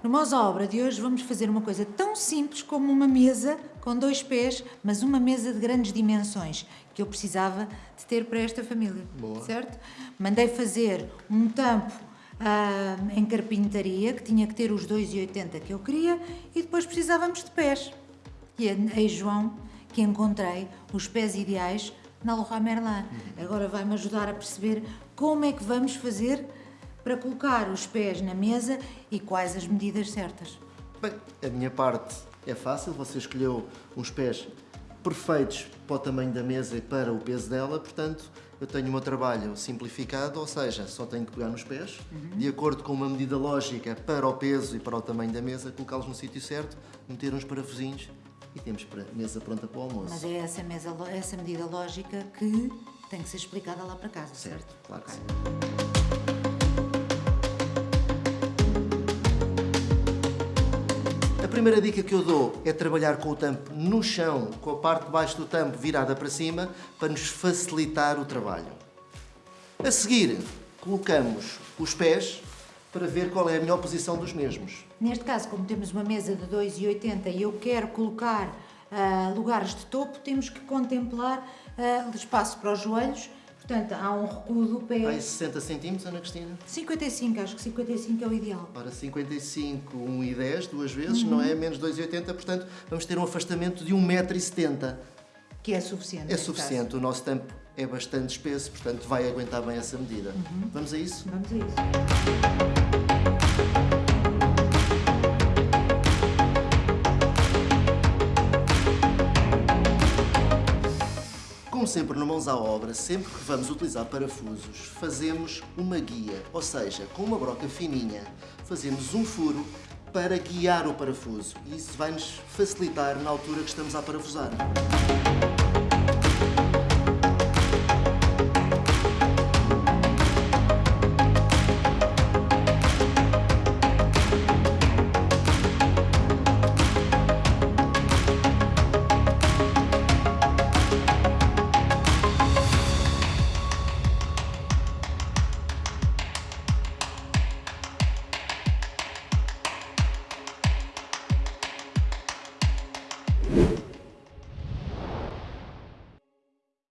No Mãos à Obra de hoje vamos fazer uma coisa tão simples como uma mesa com dois pés, mas uma mesa de grandes dimensões, que eu precisava de ter para esta família. Boa. Certo? Mandei fazer um tampo ah, em carpintaria, que tinha que ter os 2,80 que eu queria, e depois precisávamos de pés. E é aí, João, que encontrei os pés ideais na Leroy Merlin. Agora vai-me ajudar a perceber como é que vamos fazer para colocar os pés na mesa e quais as medidas certas. Bem, a minha parte é fácil, você escolheu uns pés perfeitos para o tamanho da mesa e para o peso dela, portanto, eu tenho o meu trabalho simplificado, ou seja, só tenho que pegar nos pés, de acordo com uma medida lógica para o peso e para o tamanho da mesa, colocá-los no sítio certo, meter uns parafusinhos e temos para mesa pronta para o almoço. Mas é essa, mesa, essa medida lógica que tem que ser explicada lá para casa, certo? Certo, claro que Ok. sim. Primeira dica que eu dou é trabalhar com o tampo no chão, com a parte de baixo do tampo virada para cima, para nos facilitar o trabalho. A seguir, colocamos os pés para ver qual é a melhor posição dos mesmos. Neste caso, como temos uma mesa de 2,80 e eu quero colocar ah, lugares de topo, temos que contemplar ah, espaço para os joelhos. Portanto, há um recuo do pé. Vai 60 centímetros, Ana Cristina? 55, acho que 55 é o ideal. Ora, 55, 1 e 10, duas vezes, não é? Menos 2,80, portanto, vamos ter um afastamento de 1,70m. Que é suficiente. É suficiente, o nosso tampo é bastante espesso, portanto vai aguentar bem essa medida. Vamos a isso? caso. Vamos a isso. Sempre no Mãos à Obra, sempre que vamos utilizar parafusos, fazemos uma guia, ou seja, com uma broca fininha, fazemos um furo para guiar o parafuso e isso vai nos facilitar na altura que estamos a parafusar.